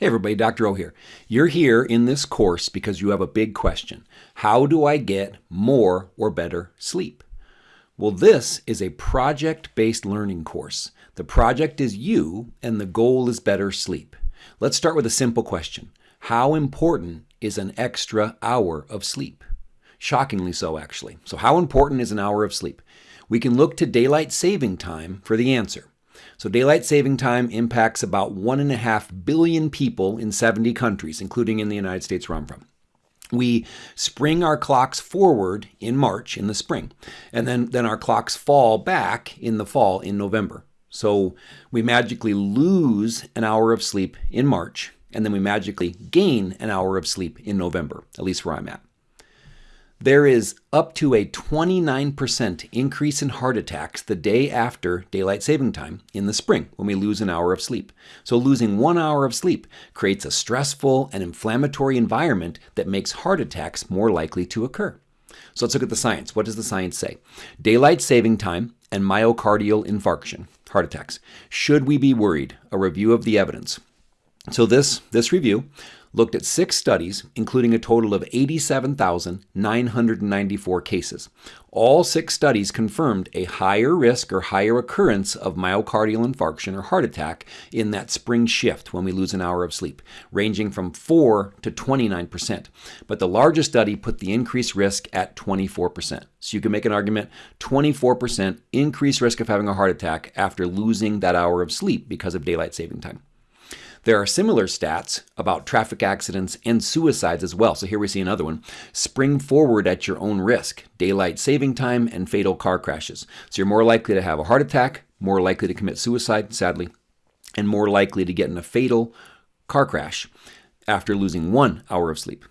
Hey everybody, Dr. O here. You're here in this course because you have a big question. How do I get more or better sleep? Well, this is a project based learning course. The project is you, and the goal is better sleep. Let's start with a simple question How important is an extra hour of sleep? Shockingly so, actually. So, how important is an hour of sleep? We can look to daylight saving time for the answer. So, daylight saving time impacts about 1.5 billion people in 70 countries, including in the United States where I'm from. We spring our clocks forward in March, in the spring, and then, then our clocks fall back in the fall, in November. So, we magically lose an hour of sleep in March, and then we magically gain an hour of sleep in November, at least where I'm at there is up to a 29% increase in heart attacks the day after daylight saving time in the spring when we lose an hour of sleep. So, losing one hour of sleep creates a stressful and inflammatory environment that makes heart attacks more likely to occur. So, let's look at the science. What does the science say? Daylight saving time and myocardial infarction, heart attacks. Should we be worried? A review of the evidence. So, this, this review looked at six studies, including a total of 87,994 cases. All six studies confirmed a higher risk or higher occurrence of myocardial infarction or heart attack in that spring shift when we lose an hour of sleep, ranging from 4 to 29%. But the largest study put the increased risk at 24%. So you can make an argument 24% increased risk of having a heart attack after losing that hour of sleep because of daylight saving time. There are similar stats about traffic accidents and suicides as well. So here we see another one. Spring forward at your own risk, daylight saving time, and fatal car crashes. So you're more likely to have a heart attack, more likely to commit suicide, sadly, and more likely to get in a fatal car crash after losing one hour of sleep.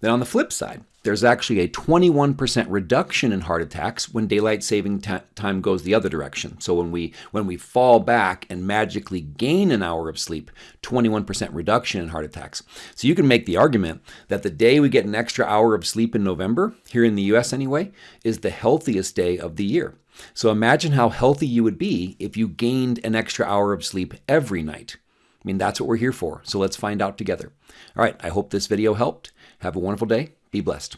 Then on the flip side, there's actually a 21% reduction in heart attacks when daylight saving time goes the other direction. So when we when we fall back and magically gain an hour of sleep, 21% reduction in heart attacks. So you can make the argument that the day we get an extra hour of sleep in November, here in the US anyway, is the healthiest day of the year. So imagine how healthy you would be if you gained an extra hour of sleep every night. I mean, that's what we're here for. So let's find out together. All right, I hope this video helped. Have a wonderful day. Be blessed.